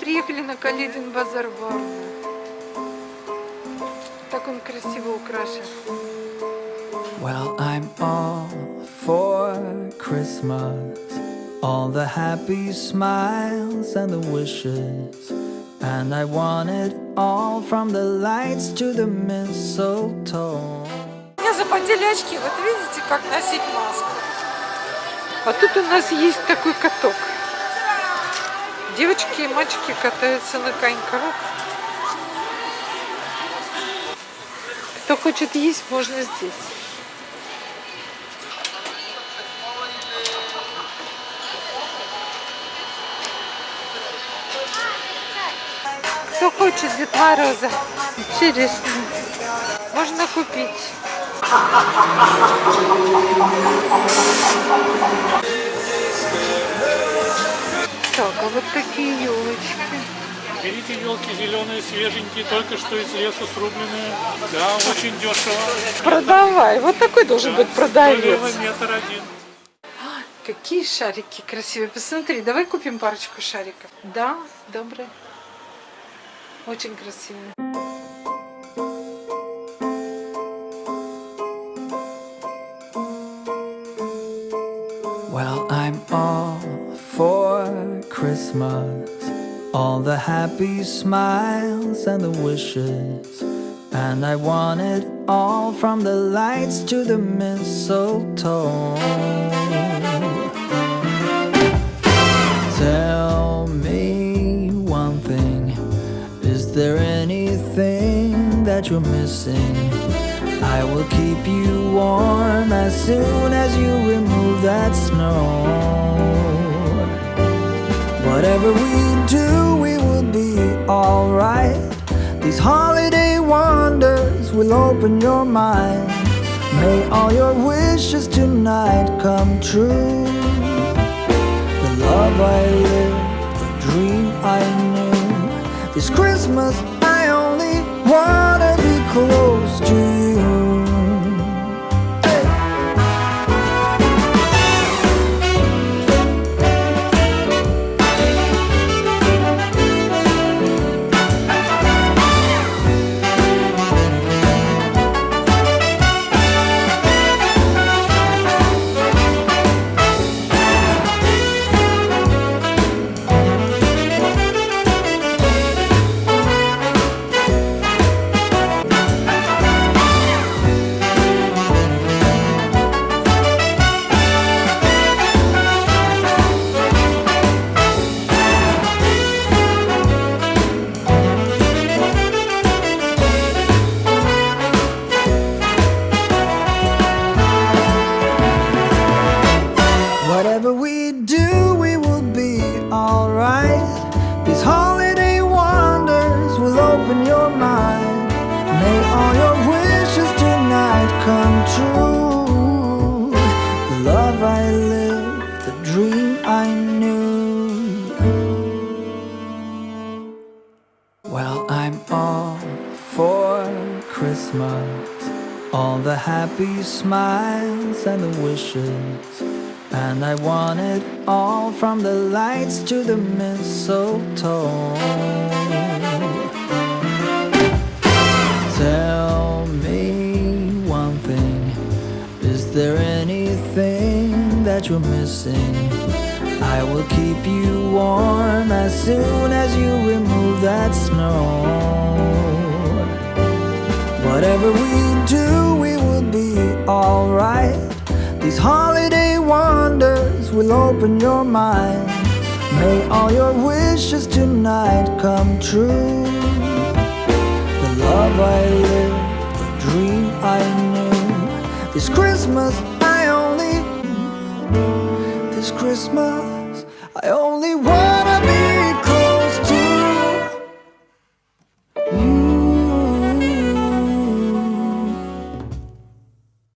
приехали на Каледин базар в Варну. Так он красиво украшен. Well, I'm all for Christmas. All the happy smiles and the wishes. And I want it all from the lights to the mistletoe. У меня запотели очки. Вот видите, как носить маску. А тут у нас есть такой каток. Девочки и мальчики катаются на коньках. Кто хочет есть, можно здесь. Кто хочет Дед Мороза? Интересно. Можно купить. А такие елочки. Берите елки зеленые, свеженькие, только что из леса срубленные. Да, очень дешево. Продавай. Вот такой должен быть продавец. Метр один. Какие шарики красивые. Посмотри, давай купим парочку шариков. Да, добрые. Очень красивые. Well, I'm all for Christmas. All the happy smiles and the wishes. And I want it all from the lights to the mistletoe. Tell me one thing Is there anything that you're missing? I will keep you warm as soon as you remove that snow. Whatever we do, we will be alright. These holiday wonders will open your mind. May all your wishes tonight come true. The love I lived, the dream I knew. This Christmas, I only wanna be close to you. Mind. May all your wishes tonight come true. The love I lived, the dream I knew. Well, I'm all for Christmas. All the happy smiles and the wishes. And I want it all from the lights to the mistletoe. Anything that you're missing? I will keep you warm as soon as you remove that snow. Whatever we do, we will be alright. These holiday wonders will open your mind. May all your wishes tonight come true. The love I live, the dream I knew. This Christmas, Christmas.